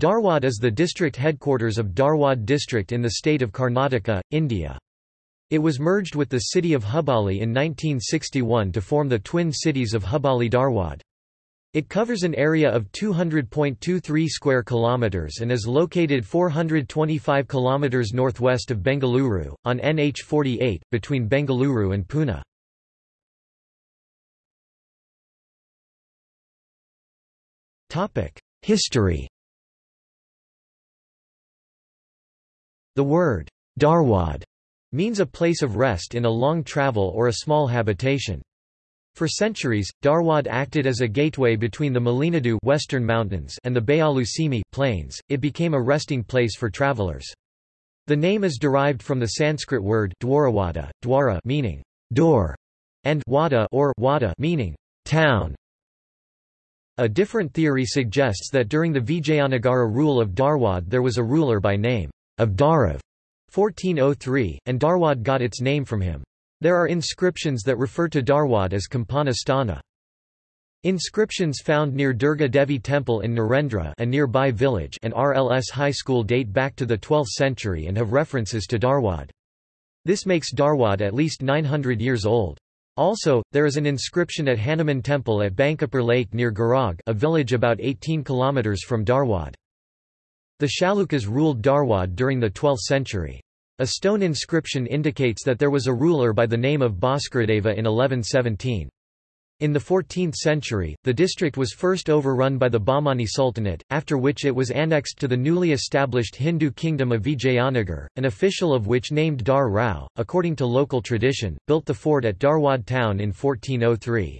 Dharwad is the district headquarters of Dharwad district in the state of Karnataka, India. It was merged with the city of Hubballi in 1961 to form the twin cities of Hubballi-Dharwad. It covers an area of 200.23 square kilometers and is located 425 kilometers northwest of Bengaluru on NH48 between Bengaluru and Pune. Topic: History The word, dharwad, means a place of rest in a long travel or a small habitation. For centuries, Dharwad acted as a gateway between the Malenadu western mountains and the Bayalusimi plains. It became a resting place for travelers. The name is derived from the Sanskrit word dwarawada, dwara meaning door, and wada or wada meaning town. A different theory suggests that during the Vijayanagara rule of Dharwad there was a ruler by name of Dharav 1403, and Dharwad got its name from him. There are inscriptions that refer to Dharwad as Kampana Sthana. Inscriptions found near Durga Devi Temple in Narendra a nearby village and RLS High School date back to the 12th century and have references to Dharwad. This makes Dharwad at least 900 years old. Also, there is an inscription at Hanuman Temple at Bankapur Lake near Garag a village about 18 km from Dharwad. The Chalukyas ruled Dharwad during the 12th century. A stone inscription indicates that there was a ruler by the name of Bhaskaradeva in 1117. In the 14th century, the district was first overrun by the Bahmani Sultanate, after which it was annexed to the newly established Hindu kingdom of Vijayanagar, an official of which named Dar Rao, according to local tradition, built the fort at Dharwad town in 1403.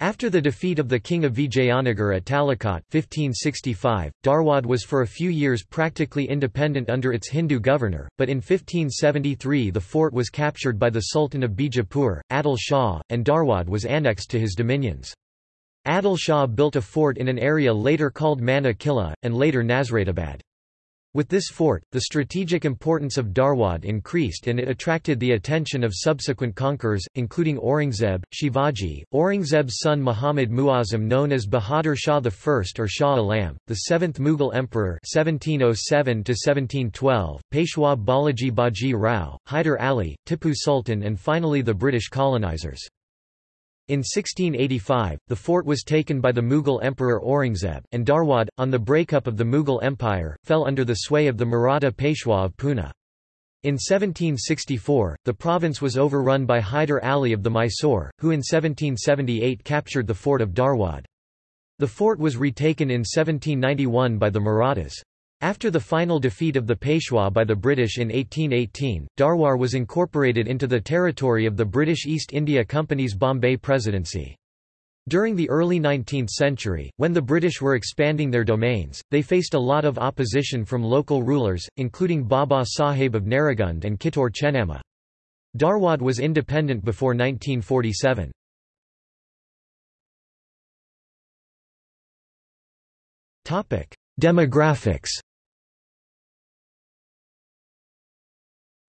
After the defeat of the king of Vijayanagar at Talikot 1565, Dharwad was for a few years practically independent under its Hindu governor, but in 1573 the fort was captured by the Sultan of Bijapur, Adil Shah, and Dharwad was annexed to his dominions. Adil Shah built a fort in an area later called Mana Killa, and later Nasratabad. With this fort, the strategic importance of Dharwad increased and it attracted the attention of subsequent conquerors, including Aurangzeb, Shivaji, Aurangzeb's son Muhammad Muazzam known as Bahadur Shah I or Shah Alam, the seventh Mughal emperor 1707 Peshwa Balaji Baji Rao, Hyder Ali, Tipu Sultan and finally the British colonizers. In 1685, the fort was taken by the Mughal Emperor Aurangzeb, and Dharwad, on the breakup of the Mughal Empire, fell under the sway of the Maratha Peshwa of Pune. In 1764, the province was overrun by Hyder Ali of the Mysore, who in 1778 captured the fort of Dharwad. The fort was retaken in 1791 by the Marathas. After the final defeat of the Peshwa by the British in 1818, Dharwar was incorporated into the territory of the British East India Company's Bombay Presidency. During the early 19th century, when the British were expanding their domains, they faced a lot of opposition from local rulers, including Baba Sahib of Narragund and Kittur Chennamma. Dharwad was independent before 1947. Demographics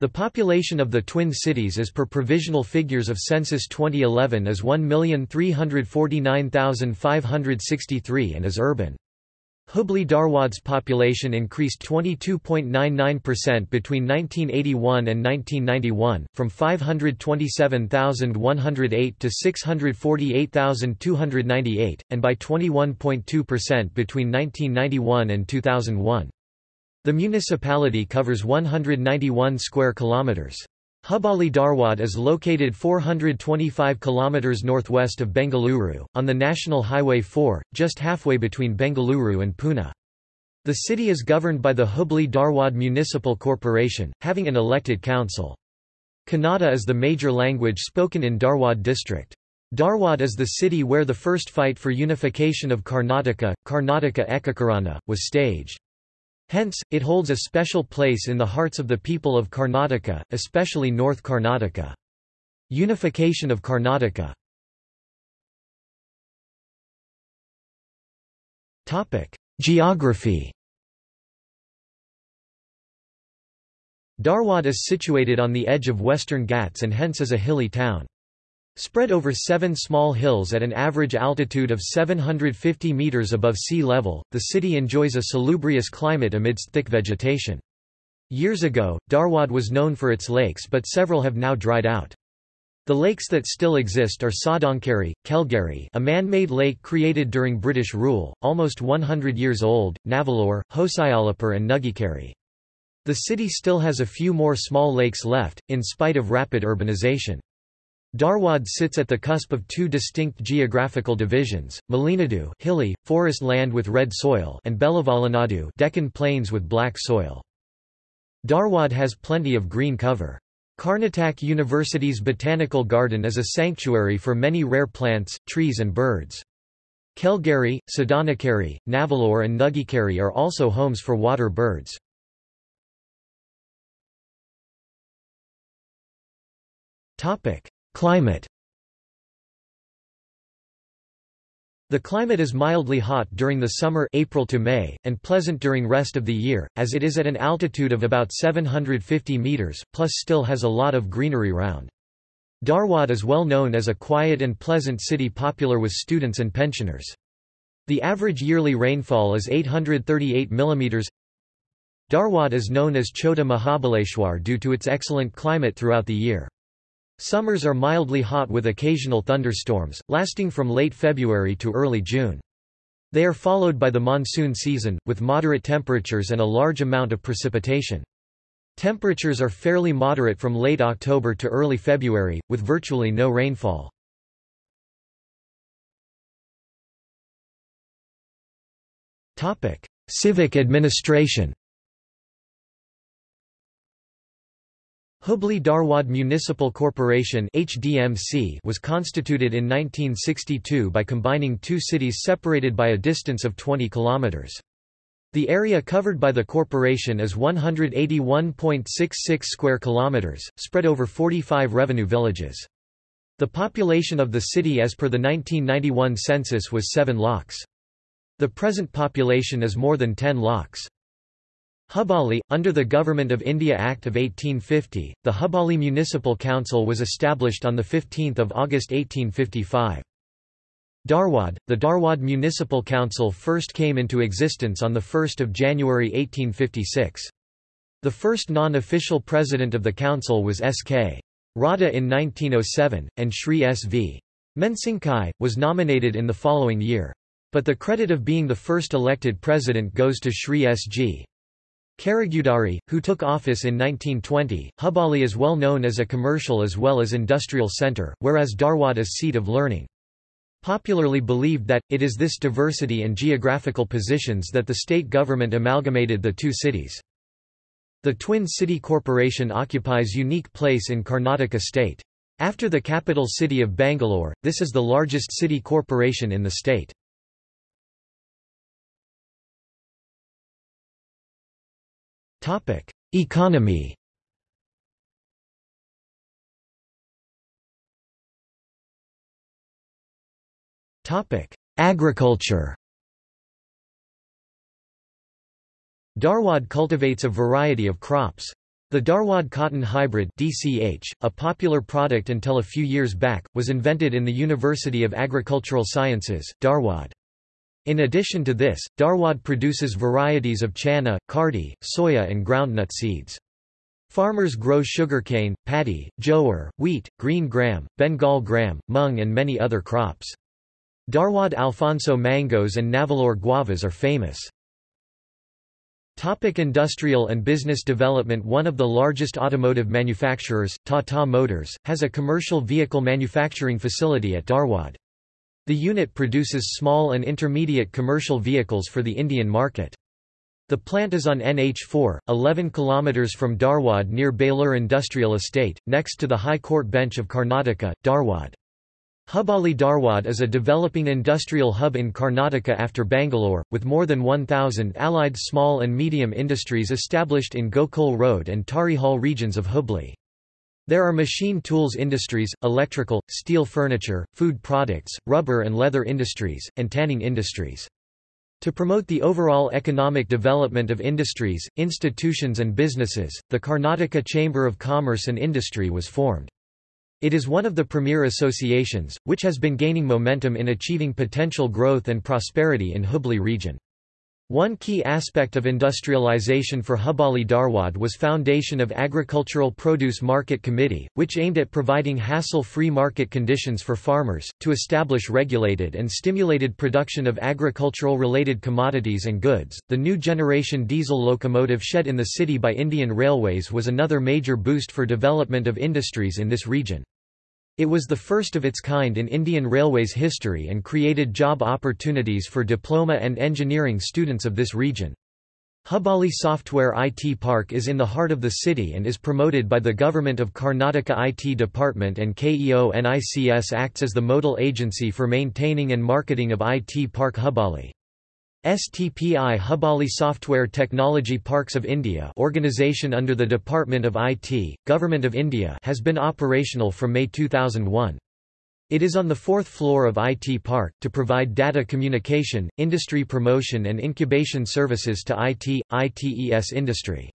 The population of the Twin Cities as per provisional figures of Census 2011 is 1,349,563 and is urban. Hubli Dharwad's population increased 22.99% between 1981 and 1991, from 527,108 to 648,298, and by 21.2% between 1991 and 2001. The municipality covers 191 square kilometers. Hubballi Dharwad is located 425 km northwest of Bengaluru, on the National Highway 4, just halfway between Bengaluru and Pune. The city is governed by the Hubli Dharwad Municipal Corporation, having an elected council. Kannada is the major language spoken in Dharwad district. Dharwad is the city where the first fight for unification of Karnataka, Karnataka Ekikarana, was staged. Hence, it holds a special place in the hearts of the people of Karnataka, especially North Karnataka. Unification of Karnataka Geography Dharwad is situated on the edge of Western Ghats and hence is a hilly town. Spread over seven small hills at an average altitude of 750 meters above sea level, the city enjoys a salubrious climate amidst thick vegetation. Years ago, Dharwad was known for its lakes but several have now dried out. The lakes that still exist are Sadankari, Kelgari a man-made lake created during British rule, almost 100 years old, Navalore, Hosayalapur and Nugikari. The city still has a few more small lakes left, in spite of rapid urbanization. Dharwad sits at the cusp of two distinct geographical divisions, Malenadu hilly, forest land with red soil and Belavalanadu Deccan plains with black soil. Dharwad has plenty of green cover. Karnataka University's Botanical Garden is a sanctuary for many rare plants, trees and birds. Kelgari, Sadanakari, Navalore and Nugikari are also homes for water birds. Climate The climate is mildly hot during the summer April to May, and pleasant during rest of the year, as it is at an altitude of about 750 meters, plus still has a lot of greenery round. Dharwad is well known as a quiet and pleasant city popular with students and pensioners. The average yearly rainfall is 838 mm. Dharwad is known as Chota Mahabaleshwar due to its excellent climate throughout the year. Summers are mildly hot with occasional thunderstorms, lasting from late February to early June. They are followed by the monsoon season, with moderate temperatures and a large amount of precipitation. Temperatures are fairly moderate from late October to early February, with virtually no rainfall. Civic administration Hubli Dharwad Municipal Corporation HDMC was constituted in 1962 by combining two cities separated by a distance of 20 kilometers. The area covered by the corporation is 181.66 square kilometers, spread over 45 revenue villages. The population of the city as per the 1991 census was 7 lakhs. The present population is more than 10 lakhs. Hubballi, under the Government of India Act of 1850, the Hubballi Municipal Council was established on 15 August 1855. Dharwad, the Dharwad Municipal Council first came into existence on 1 January 1856. The first non-official president of the council was S.K. Radha in 1907, and Shri S.V. Mensinkai, was nominated in the following year. But the credit of being the first elected president goes to Shri S.G. Karagudari, who took office in 1920, Hubali is well known as a commercial as well as industrial center, whereas Dharwad is seat of learning. Popularly believed that, it is this diversity and geographical positions that the state government amalgamated the two cities. The Twin City Corporation occupies unique place in Karnataka state. After the capital city of Bangalore, this is the largest city corporation in the state. Topic: Economy. Topic: Agriculture. Dharwad cultivates a variety of crops. The Dharwad cotton hybrid DCH, a popular product until a few years back, was invented in the University of Agricultural Sciences, Dharwad. In addition to this, Dharwad produces varieties of chana, kardi, soya and groundnut seeds. Farmers grow sugarcane, paddy, jowar, wheat, green gram, Bengal gram, mung and many other crops. Dharwad Alphonso mangoes and Navalore guavas are famous. Topic industrial and business development One of the largest automotive manufacturers, Tata Motors, has a commercial vehicle manufacturing facility at Dharwad. The unit produces small and intermediate commercial vehicles for the Indian market. The plant is on NH4, 11 km from Dharwad near Belur Industrial Estate, next to the High Court Bench of Karnataka, Dharwad. Hubballi Dharwad is a developing industrial hub in Karnataka after Bangalore, with more than 1,000 allied small and medium industries established in Gokul Road and Tarihal regions of Hubli. There are machine tools industries, electrical, steel furniture, food products, rubber and leather industries, and tanning industries. To promote the overall economic development of industries, institutions and businesses, the Karnataka Chamber of Commerce and Industry was formed. It is one of the premier associations, which has been gaining momentum in achieving potential growth and prosperity in Hubli region. One key aspect of industrialization for Hubballi Dharwad was foundation of Agricultural Produce Market Committee, which aimed at providing hassle-free market conditions for farmers, to establish regulated and stimulated production of agricultural-related commodities and goods. The new generation diesel locomotive shed in the city by Indian Railways was another major boost for development of industries in this region. It was the first of its kind in Indian Railways history and created job opportunities for diploma and engineering students of this region. Hubali Software IT Park is in the heart of the city and is promoted by the Government of Karnataka IT Department and KEONICS acts as the modal agency for maintaining and marketing of IT Park Hubballi. STPI Hubali Software Technology Parks of India organization under the Department of IT, Government of India has been operational from May 2001. It is on the fourth floor of IT Park, to provide data communication, industry promotion and incubation services to IT, ITES industry.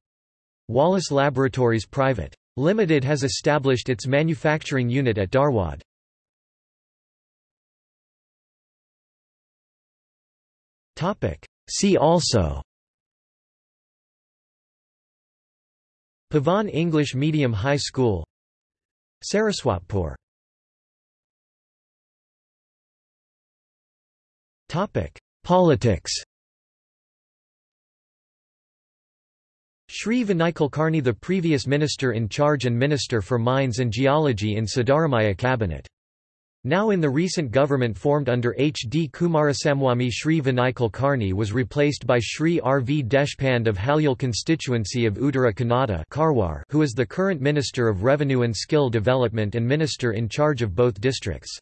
Wallace Laboratories Private. Limited has established its manufacturing unit at Dharwad. See also. Pavan English Medium High School. Saraswatpur. Politics. Shri Vinay Kulkarni the previous minister in charge and minister for mines and geology in Siddaramaiah cabinet now in the recent government formed under H. D. Kumaraswamy Shri Vinay Kulkarni was replaced by Shri R. V. Deshpande of Halol constituency of Uttara Kannada Karwar, who is the current Minister of Revenue and Skill Development and Minister in charge of both districts.